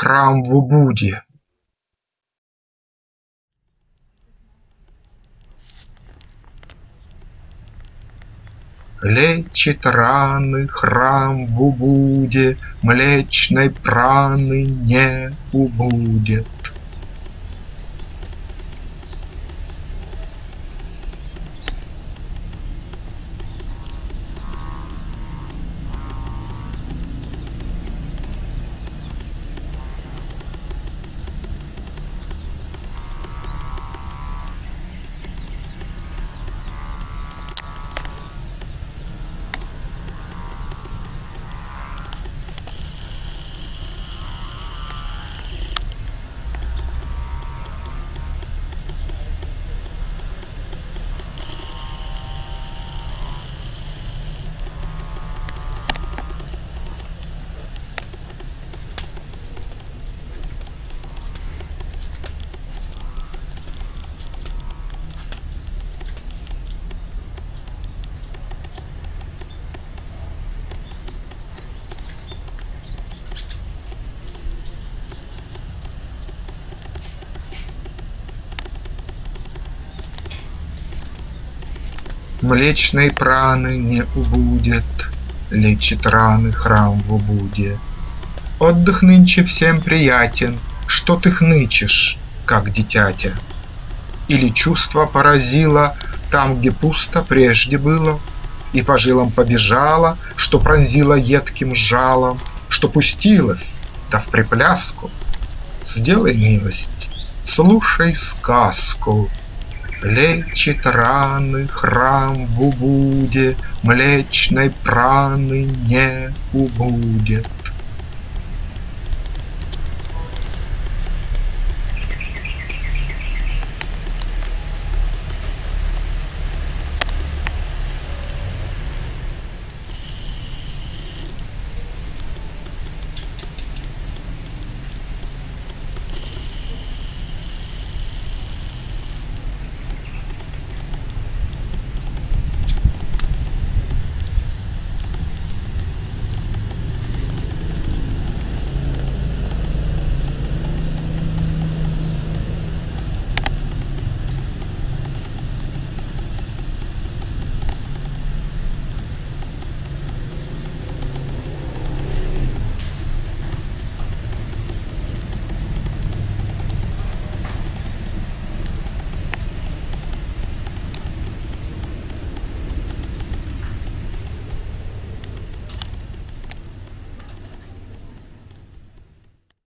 храм в Убуде. Лечит раны храм в Убуде, Млечной праны не убудет. Млечной праны не убудет, Лечит раны храм в Убуде. Отдых нынче всем приятен, Что ты хнычешь, как дитятя? Или чувство поразило Там, где пусто прежде было, И по жилам побежало, Что пронзило едким жалом, Что пустилось, да в припляску? Сделай милость, слушай сказку Лечит раны храм в Убуде, Млечной праны не убудет.